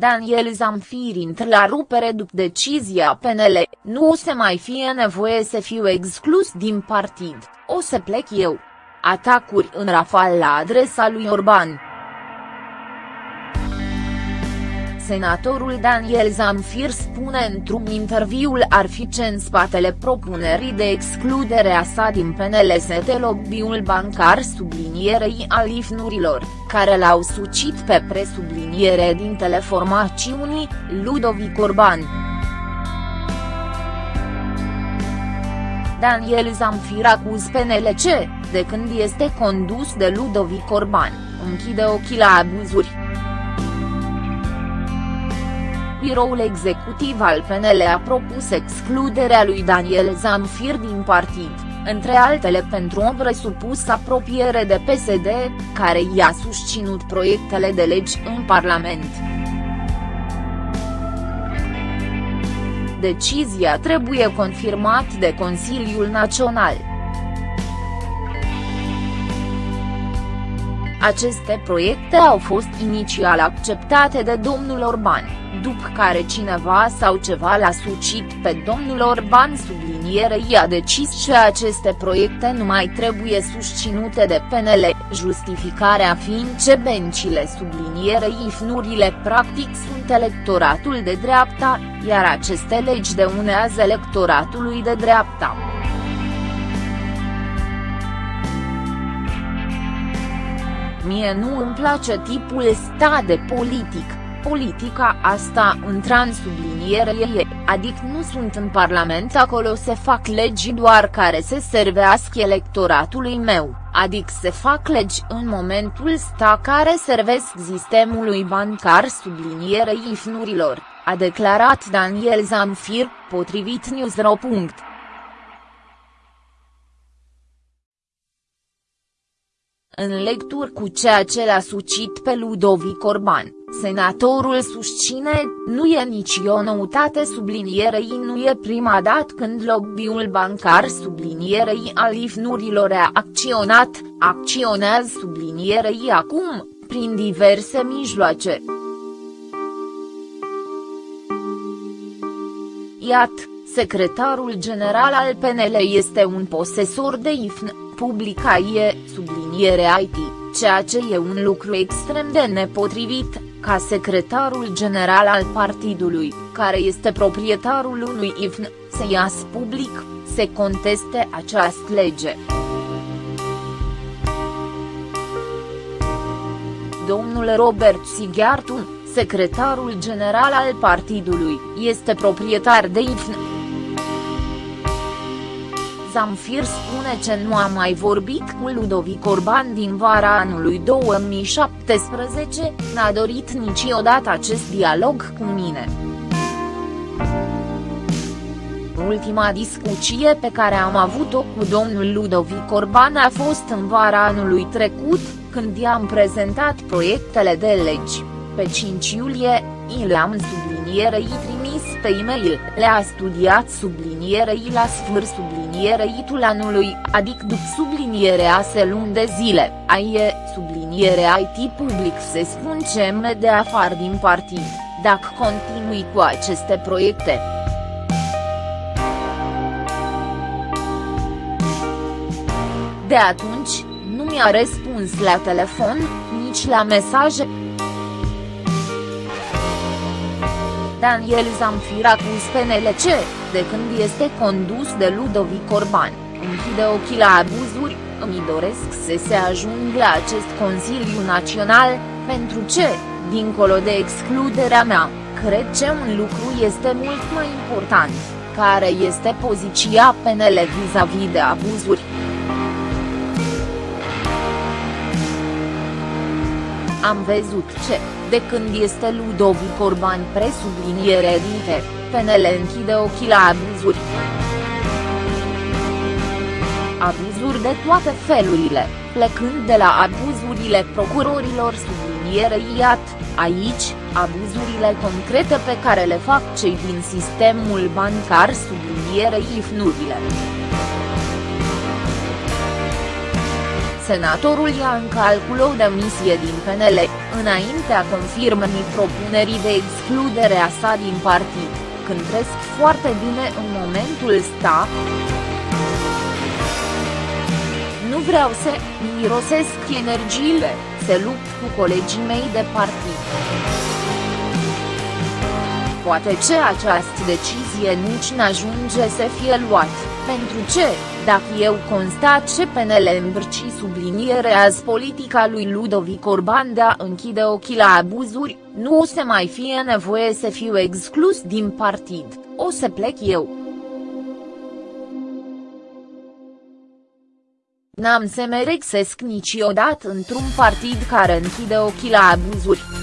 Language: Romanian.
Daniel Zamfir intră la rupere după decizia PNL, nu o să mai fie nevoie să fiu exclus din partid, o să plec eu. Atacuri în rafal la adresa lui Orban. Senatorul Daniel Zamfir spune într-un interviul ar fi ce în spatele propunerii de excludere a sa din PNL este lobby-ul bancar sublinierei alifnurilor, care l-au sucit pe presubliniere din teleformațiunii, Ludovic Orban. Daniel Zamfir acuz PNLC, de când este condus de Ludovic Orban, închide ochii la abuzuri. Biroul executiv al PNL a propus excluderea lui Daniel Zamfir din partid, între altele pentru o presupusă apropiere de PSD, care i-a susținut proiectele de legi în Parlament. Decizia trebuie confirmat de Consiliul Național. Aceste proiecte au fost inițial acceptate de domnul Orban, după care cineva sau ceva l-a sucit pe domnul Orban sublinierei a decis că aceste proiecte nu mai trebuie susținute de PNL, justificarea fiind ce bencile sublinierei ifnurile practic sunt electoratul de dreapta, iar aceste legi deunează electoratului de dreapta. Mie nu îmi place tipul ăsta de politic, politica asta intra în subliniere e, adică nu sunt în parlament acolo se fac legi doar care se servească electoratului meu, adică se fac legi în momentul sta care servesc sistemului bancar sublinierei ifnurilor, a declarat Daniel Zamfir, potrivit Newsro. În lecturi cu ceea ce l-a sucit pe Ludovic Orban, senatorul susține, nu e nici o noutate sublinierei nu e prima dată când lobby-ul bancar sublinierei alifnurilor a acționat, acționează sublinierei acum, prin diverse mijloace. Iată, secretarul general al PNL este un posesor de IFN publica e, subliniere IT, ceea ce e un lucru extrem de nepotrivit, ca secretarul general al partidului, care este proprietarul unui IFN, să iasă public, se conteste această lege. Domnul Robert Sighiartu, secretarul general al partidului, este proprietar de IFN. Zamfir spune ce nu a mai vorbit cu Ludovic Orban din vara anului 2017, n-a dorit niciodată acest dialog cu mine. Ultima discuție pe care am avut-o cu domnul Ludovic Orban a fost în vara anului trecut, când i-am prezentat proiectele de legi. Pe 5 iulie, i le-am sublinierei trimis pe e-mail, le-a studiat sublinierei la sfâr sublinierei anului, adică după sublinierea se luni de zile, aie, sublinierea IT public se spun ce de afară din partid, dacă continui cu aceste proiecte. De atunci, nu mi-a răspuns la telefon, nici la mesaje. Daniel Zamfir acuz PNLC, de când este condus de Ludovic Orban, închide ochii la abuzuri, îmi doresc să se ajung la acest Consiliu Național, pentru ce, dincolo de excluderea mea, cred că un lucru este mult mai important, care este poziția PNL vis-a-vis -vis de abuzuri. Am văzut ce, de când este Ludovic Orban presubliniere dinte, PNL închide ochii la abuzuri. Abuzuri de toate felurile, plecând de la abuzurile procurorilor subliniere iat, aici, abuzurile concrete pe care le fac cei din sistemul bancar subliniere ifnurile. Senatorul ia în calcul o demisie din PNL, înaintea confirmării propunerii de excludere a sa din partid, când trăiesc foarte bine în momentul ăsta. Nu vreau să mirosesc energiile, se lupt cu colegii mei de partid. Poate ce această decizie nici n-ajunge să fie luat, pentru ce, dacă eu constat ce PNL îmbrci subliniere azi politica lui Ludovic Orban de a închide ochii la abuzuri, nu o să mai fie nevoie să fiu exclus din partid, o să plec eu. N-am să mă rexesc niciodată într-un partid care închide ochii la abuzuri.